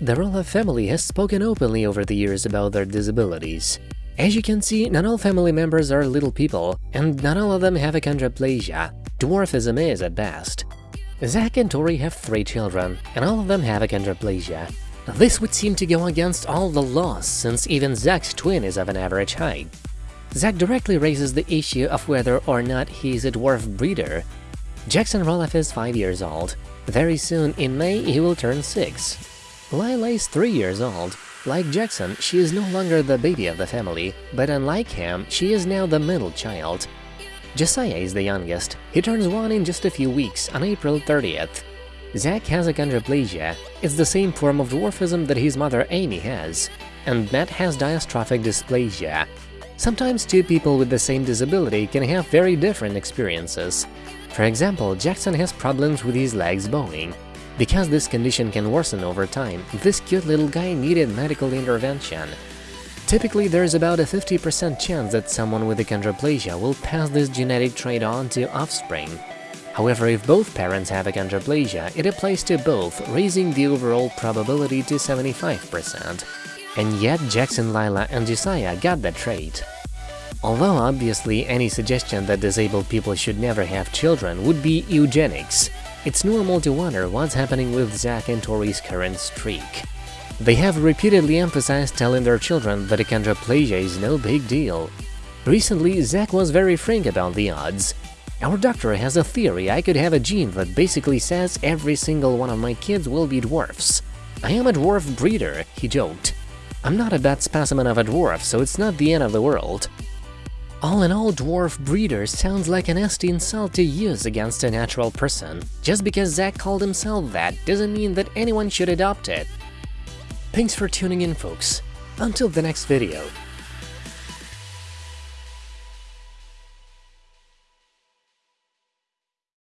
The Roloff family has spoken openly over the years about their disabilities. As you can see, not all family members are little people, and not all of them have achondroplasia. Dwarfism is at best. Zach and Tori have three children, and all of them have achondroplasia. This would seem to go against all the laws, since even Zach's twin is of an average height. Zach directly raises the issue of whether or not he's a dwarf breeder. Jackson Roloff is 5 years old. Very soon, in May, he will turn 6. Lilah is 3 years old. Like Jackson, she is no longer the baby of the family, but unlike him, she is now the middle child. Josiah is the youngest. He turns 1 in just a few weeks, on April 30th. Zach has achondroplasia. It's the same form of dwarfism that his mother Amy has. And Matt has diastrophic dysplasia. Sometimes two people with the same disability can have very different experiences. For example, Jackson has problems with his legs bowing, because this condition can worsen over time, this cute little guy needed medical intervention. Typically, there's about a 50% chance that someone with achondroplasia will pass this genetic trait on to offspring. However, if both parents have achondroplasia, it applies to both, raising the overall probability to 75%. And yet Jackson, Lilah, and Josiah got that trait. Although obviously any suggestion that disabled people should never have children would be eugenics, it's normal to wonder what's happening with Zach and Tori's current streak. They have repeatedly emphasized telling their children that achondroplasia is no big deal. Recently, Zach was very frank about the odds. Our doctor has a theory I could have a gene that basically says every single one of my kids will be dwarfs. I am a dwarf breeder, he joked. I'm not a bad specimen of a dwarf, so it's not the end of the world. All in all, dwarf breeder sounds like a nasty insult to use against a natural person. Just because Zach called himself that doesn't mean that anyone should adopt it. Thanks for tuning in, folks. Until the next video.